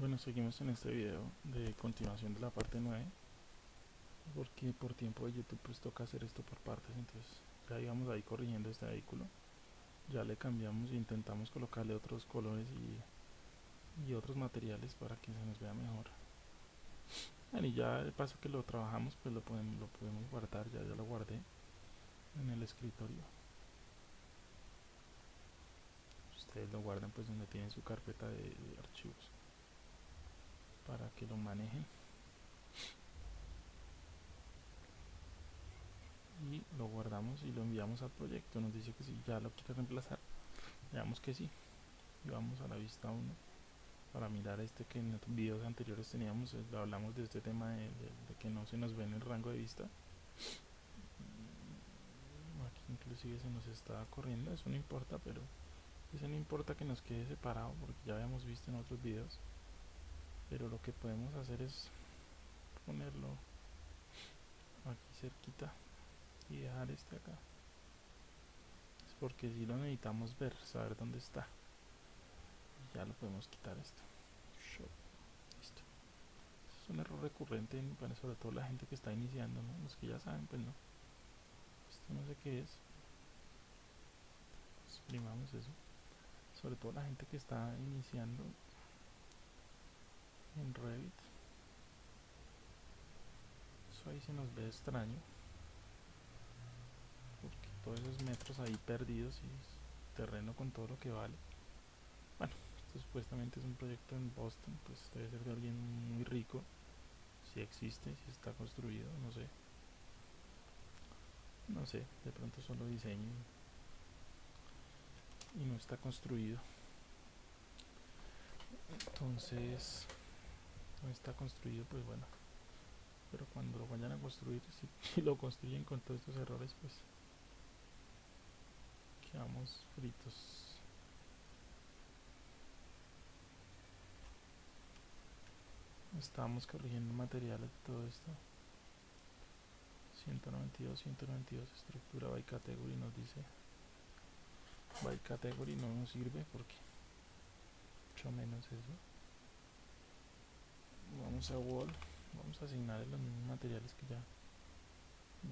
Bueno, seguimos en este video de continuación de la parte 9 porque por tiempo de YouTube pues toca hacer esto por partes entonces ya íbamos ahí corrigiendo este vehículo ya le cambiamos e intentamos colocarle otros colores y, y otros materiales para que se nos vea mejor. Bueno, y ya de paso que lo trabajamos pues lo podemos, lo podemos guardar ya, ya lo guardé en el escritorio. Ustedes lo guardan pues donde tienen su carpeta de archivos para que lo manejen. Y lo guardamos y lo enviamos al proyecto. Nos dice que si ya lo quiere reemplazar veamos que sí. Y vamos a la vista 1 para mirar este que en los videos anteriores teníamos eh, hablamos de este tema de, que no se nos ve en el rango de vista. Aquí inclusive se nos está corriendo eso no importa pero eso no importa que nos quede separado porque ya habíamos visto en otros videos pero lo que podemos hacer es ponerlo aquí cerquita y dejar este acá. Es porque si lo necesitamos ver saber dónde está. Ya lo podemos quitar esto. Listo. Es un error recurrente sobre todo la gente que está iniciando los que ya saben pues no esto no sé qué es. Exprimamos eso. Sobre todo la gente que está iniciando en Revit eso ahí se nos ve extraño. Porque todos esos metros ahí perdidos y terreno con todo lo que vale. Bueno esto supuestamente es un proyecto en Boston pues debe ser de alguien muy rico. Si existe, si está construido, no sé. No sé, de pronto solo diseño y no está construido. Entonces no está construido pues bueno pero cuando lo vayan a construir si, lo construyen con todos estos errores pues quedamos fritos. Estábamos corrigiendo materiales de todo esto. 192 192 estructura by category nos dice. By category no nos sirve porque mucho menos eso vamos a wall vamos a asignarle los mismos materiales que ya.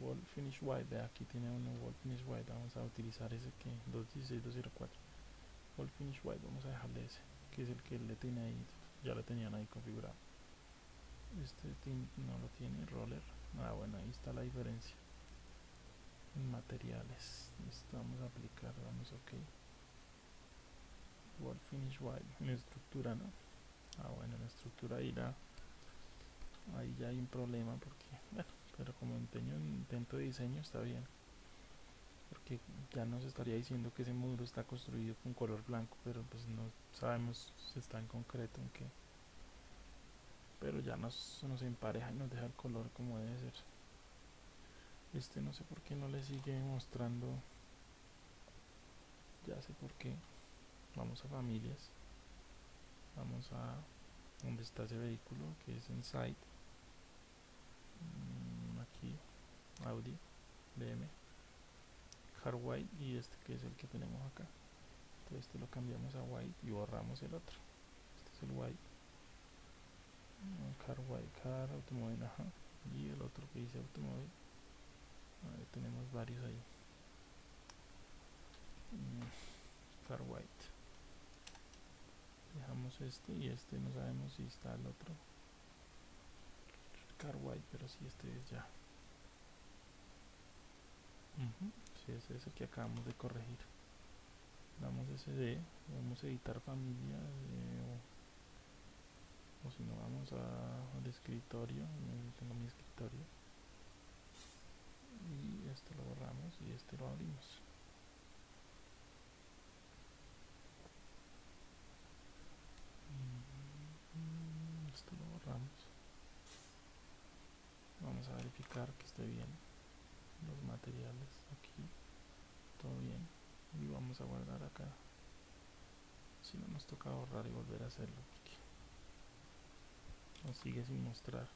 Wall finish white de aquí tiene uno wall finish white vamos a utilizar ese que 216204 wall finish white vamos a dejarle ese que es el que le tiene ahí ya lo tenían ahí configurado. Este no lo tiene roller. Ah bueno ahí está la diferencia. En materiales necesitamos aplicar vamos ok. Wall finish white en estructura no ah bueno en estructura ahí la ahí ya hay un problema porque bueno pero como empeño intento de diseño está bien. Porque ya nos estaría diciendo que ese módulo está construido con color blanco pero pues no sabemos si está en concreto en qué. Pero ya nos, nos empareja y nos deja el color como debe ser. Este no sé por qué no le sigue mostrando. Ya sé por qué. Vamos a familias. Vamos a donde está ese vehículo que es en site aquí Audi BM car white y este que es el que tenemos acá. Entonces este lo cambiamos a white y borramos el otro. Este es el white. Mm, car white car automóvil ajá. Y el otro que dice automóvil. Ahí tenemos varios ahí. Mm, car white. Dejamos este y este no sabemos si está el otro car pero si este es ya. Si es ese que acabamos de corregir. Damos SD vamos a editar familia o, si no vamos al escritorio tengo mi escritorio. Y este lo borramos y este lo abrimos esto lo borramos vamos a verificar que esté bien los materiales aquí todo bien y vamos a guardar acá. Si no nos toca borrar y volver a hacerlo porque nos sigue sin mostrar.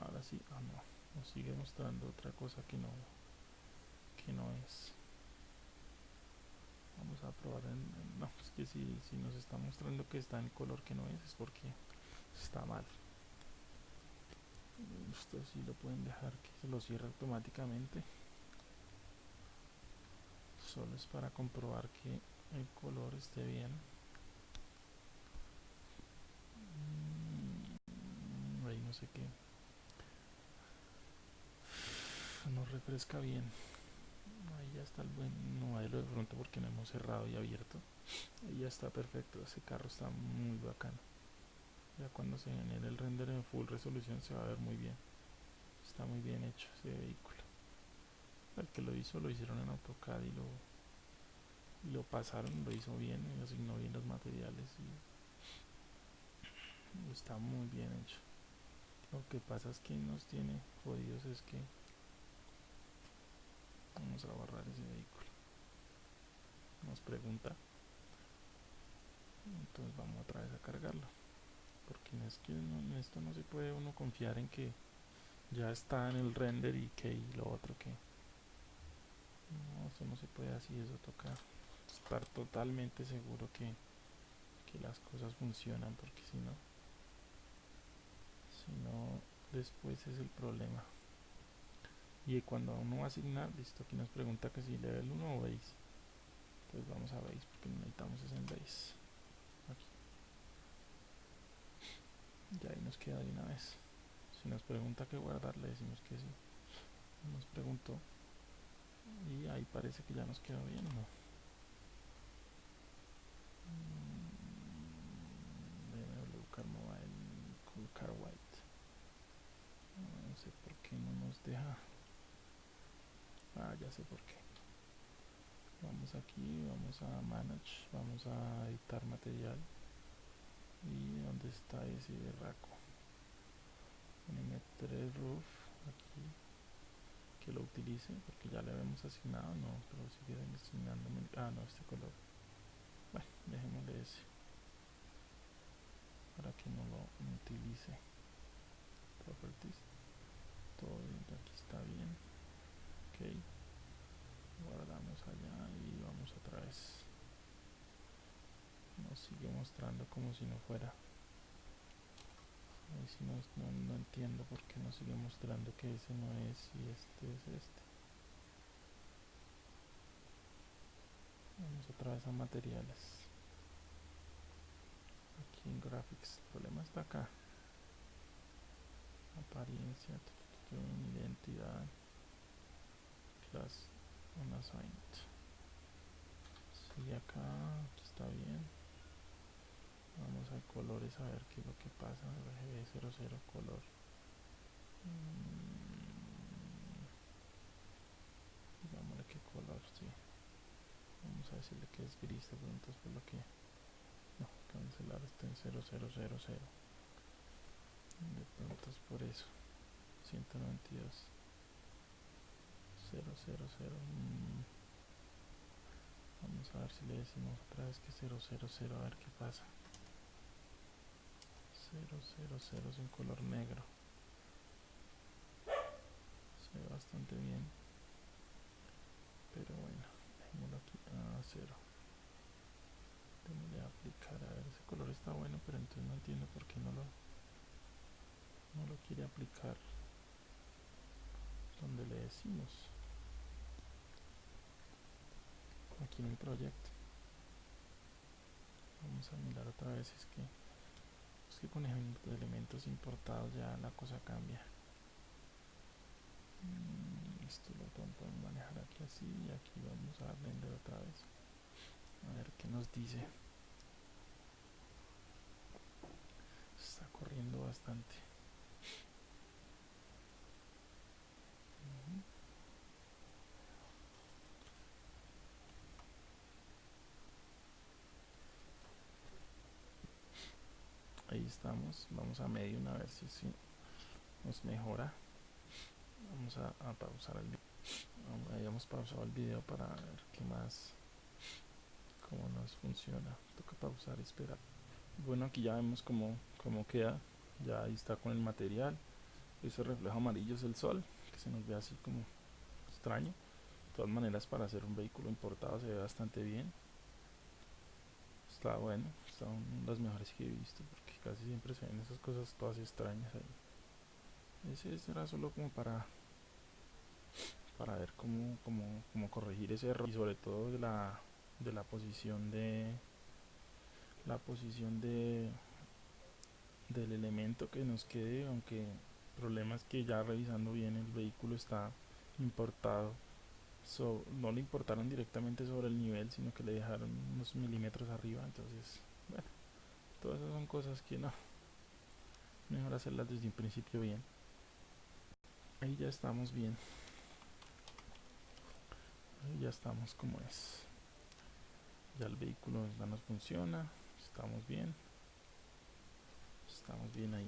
Ahora sí, ah no, nos sigue mostrando otra cosa que no que no es. Vamos a probar en, en, no es que si, si nos está mostrando que está en color que no es es porque está mal esto sí lo pueden dejar que se lo cierre automáticamente. Solo es para comprobar que el color esté bien. Mm, ahí no sé qué. No refresca bien. Ahí ya está el buen lo de pronto porque no hemos cerrado y abierto. Ahí ya está perfecto ese carro está muy bacano ya cuando se genere el render en full resolución se va a ver muy bien está muy bien hecho ese vehículo el que lo hizo lo hicieron en AutoCAD y lo lo pasaron, lo hizo bien, y asignó bien los materiales y está muy bien hecho. Lo que pasa es que nos tiene jodidos es que vamos a borrar ese vehículo. Nos pregunta. Entonces vamos otra vez a cargarlo. Porque es que en esto no se puede uno confiar en que ya está en el render y que y lo otro que no, eso no se puede así, eso toca estar totalmente seguro que, que las cosas funcionan porque si no si no después es el problema. Y cuando uno va a listo aquí nos pregunta que si level 1 o base entonces vamos a base porque necesitamos es en base ya ahí nos queda de una vez. Si nos pregunta que guardar le decimos que sí. Nos preguntó y ahí parece que ya nos quedó bien ¿no? BMW Car Mobile Cool Car White. No sé por qué no nos deja. Ah ya sé por qué. Vamos aquí vamos a manage vamos a editar material y donde está ese raco M3 roof aquí que lo utilice porque ya le habíamos asignado no pero sigue asignándome ah no este color. Bueno dejémosle ese para que no lo utilice. Properties. Todo bien aquí está bien. Ok. Guardamos allá y vamos otra vez sigue mostrando como si no fuera. Ahí no, no, entiendo por qué nos sigue mostrando que ese no es y este es este. Vamos otra vez a materiales. Aquí en graphics el problema está acá. Apariencia identidad class unassigned sigue acá está bien vamos a colores a ver qué es lo que pasa. RGB00 color. Mm. digámosle qué color sí. Vamos a decirle que es gris de pronto por lo que no, cancelar está en 0000 de pronto es por eso. 192 000 mm. vamos a ver si le decimos otra vez que 000 a ver qué pasa 000 es un color negro se ve bastante bien pero bueno dejémoslo aquí a cero démosle a aplicar a ver ese color está bueno pero entonces no entiendo por qué no lo no lo quiere aplicar donde le decimos aquí en el proyecto vamos a mirar otra vez es que que con elementos importados ya la cosa cambia. Mm, esto lo podemos manejar aquí así y aquí vamos a render otra vez. A ver qué nos dice. Está corriendo bastante ahí estamos vamos a medio una vez si, si nos mejora. Vamos a, pausar el video hayamos pausado el video para ver qué más cómo nos funciona. Toca pausar y esperar. Bueno aquí ya vemos cómo, cómo queda. Ya ahí está con el material. Ese reflejo amarillo es el sol que se nos ve así como extraño. De todas maneras para hacer un vehículo importado se ve bastante bien. Está bueno, son las mejores que he visto porque casi siempre se ven esas cosas todas extrañas ahí. Ese era solo como para para ver cómo, cómo, cómo corregir ese error y sobre todo de la de la posición de la posición de del elemento que nos quede aunque el problema es que ya revisando bien el vehículo está importado no le importaron directamente sobre el nivel sino que le dejaron unos milímetros arriba entonces bueno todas esas son cosas que no. Mejor hacerlas desde un principio bien. Ahí ya estamos bien. Ahí ya estamos como es. Ya el vehículo ya nos funciona. Estamos bien. Estamos bien ahí